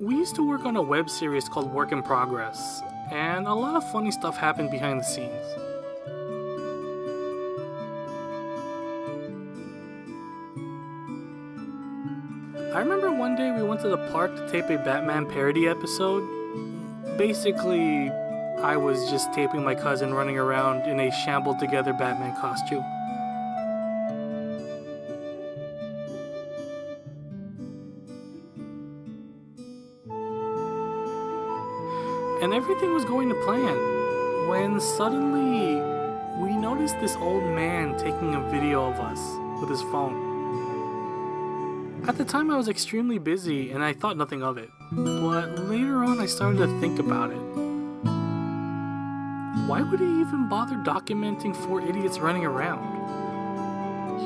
We used to work on a web series called Work in Progress, and a lot of funny stuff happened behind the scenes. I remember one day we went to the park to tape a Batman parody episode. Basically, I was just taping my cousin running around in a shambled together Batman costume. And everything was going to plan when suddenly we noticed this old man taking a video of us with his phone. At the time, I was extremely busy and I thought nothing of it. But later on, I started to think about it. Why would he even bother documenting four idiots running around?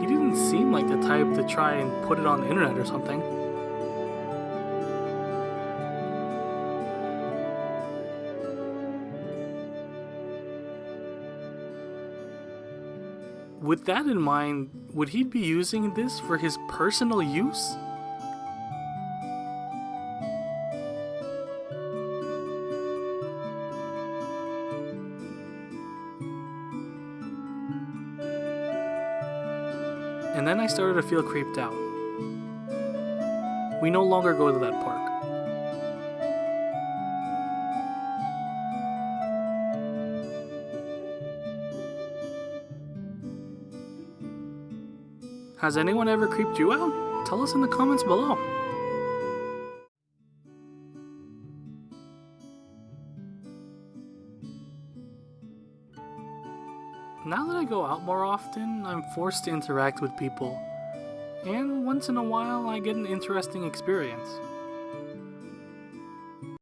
He didn't seem like the type to try and put it on the internet or something. With that in mind, would he be using this for his personal use? And then I started to feel creeped out. We no longer go to that park. Has anyone ever creeped you out? Tell us in the comments below. Now that I go out more often, I'm forced to interact with people. And once in a while, I get an interesting experience.